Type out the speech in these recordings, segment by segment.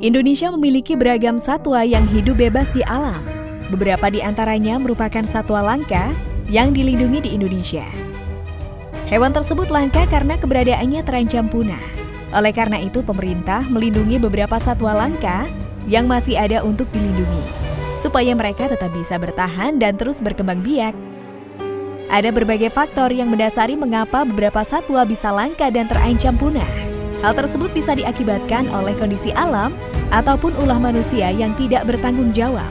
Indonesia memiliki beragam satwa yang hidup bebas di alam. Beberapa di antaranya merupakan satwa langka yang dilindungi di Indonesia. Hewan tersebut langka karena keberadaannya terancam punah. Oleh karena itu, pemerintah melindungi beberapa satwa langka yang masih ada untuk dilindungi, supaya mereka tetap bisa bertahan dan terus berkembang biak. Ada berbagai faktor yang mendasari mengapa beberapa satwa bisa langka dan terancam punah. Hal tersebut bisa diakibatkan oleh kondisi alam ataupun ulah manusia yang tidak bertanggung jawab.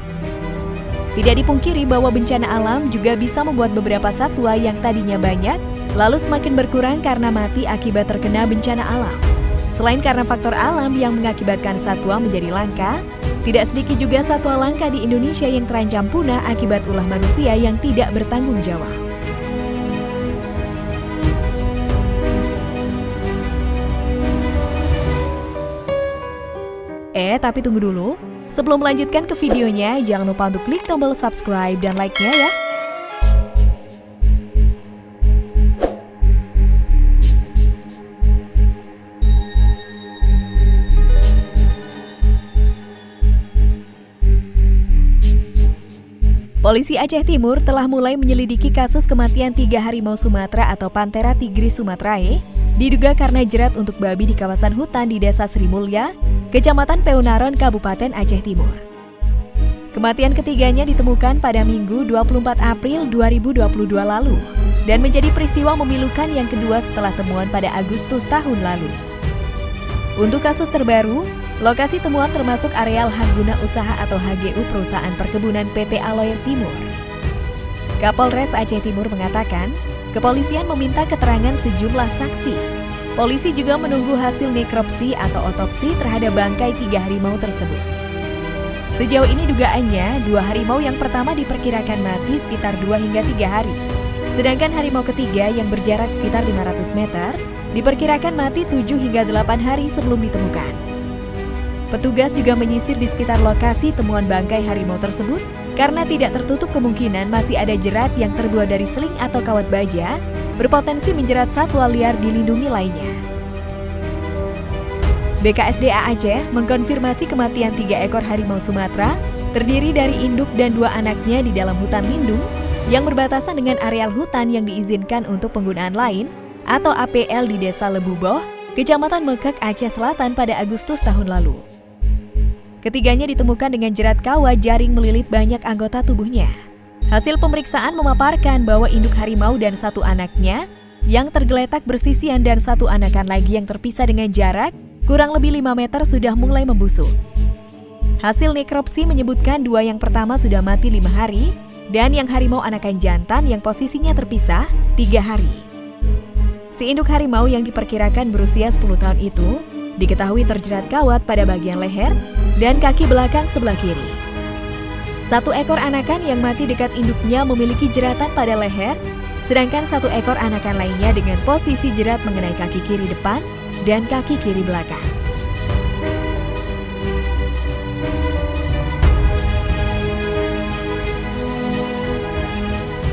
Tidak dipungkiri bahwa bencana alam juga bisa membuat beberapa satwa yang tadinya banyak, lalu semakin berkurang karena mati akibat terkena bencana alam. Selain karena faktor alam yang mengakibatkan satwa menjadi langka, tidak sedikit juga satwa langka di Indonesia yang terancam punah akibat ulah manusia yang tidak bertanggung jawab. Eh, tapi tunggu dulu. Sebelum melanjutkan ke videonya, jangan lupa untuk klik tombol subscribe dan like-nya ya. Polisi Aceh Timur telah mulai menyelidiki kasus kematian tiga harimau Sumatera atau Panthera tigris sumatrae diduga karena jerat untuk babi di kawasan hutan di Desa Sri Mulya, Kecamatan Peunaron, Kabupaten Aceh Timur. Kematian ketiganya ditemukan pada Minggu 24 April 2022 lalu dan menjadi peristiwa memilukan yang kedua setelah temuan pada Agustus tahun lalu. Untuk kasus terbaru, lokasi temuan termasuk areal hak guna usaha atau HGU perusahaan perkebunan PT Aloir Timur. Kapolres Aceh Timur mengatakan, Kepolisian meminta keterangan sejumlah saksi. Polisi juga menunggu hasil nekropsi atau otopsi terhadap bangkai tiga harimau tersebut. Sejauh ini dugaannya, dua harimau yang pertama diperkirakan mati sekitar dua hingga tiga hari. Sedangkan harimau ketiga yang berjarak sekitar 500 meter, diperkirakan mati 7 hingga 8 hari sebelum ditemukan. Petugas juga menyisir di sekitar lokasi temuan bangkai harimau tersebut karena tidak tertutup kemungkinan masih ada jerat yang terbuat dari seling atau kawat baja, berpotensi menjerat satwa liar dilindungi lainnya. BKSDA Aceh mengkonfirmasi kematian tiga ekor harimau Sumatera terdiri dari induk dan dua anaknya di dalam hutan lindung yang berbatasan dengan areal hutan yang diizinkan untuk penggunaan lain atau APL di Desa Lebuboh, Kecamatan Mekek, Aceh Selatan pada Agustus tahun lalu. Ketiganya ditemukan dengan jerat kawat jaring melilit banyak anggota tubuhnya. Hasil pemeriksaan memaparkan bahwa induk harimau dan satu anaknya yang tergeletak bersisian dan satu anakan lagi yang terpisah dengan jarak kurang lebih 5 meter sudah mulai membusuk. Hasil nekropsi menyebutkan dua yang pertama sudah mati lima hari dan yang harimau anakan jantan yang posisinya terpisah tiga hari. Si induk harimau yang diperkirakan berusia 10 tahun itu diketahui terjerat kawat pada bagian leher dan kaki belakang sebelah kiri. Satu ekor anakan yang mati dekat induknya memiliki jeratan pada leher, sedangkan satu ekor anakan lainnya dengan posisi jerat mengenai kaki kiri depan dan kaki kiri belakang.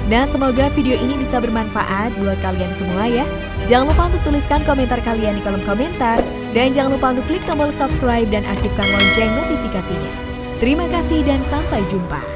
Nah, semoga video ini bisa bermanfaat buat kalian semua ya. Jangan lupa untuk tuliskan komentar kalian di kolom komentar. Dan jangan lupa untuk klik tombol subscribe dan aktifkan lonceng notifikasinya. Terima kasih dan sampai jumpa.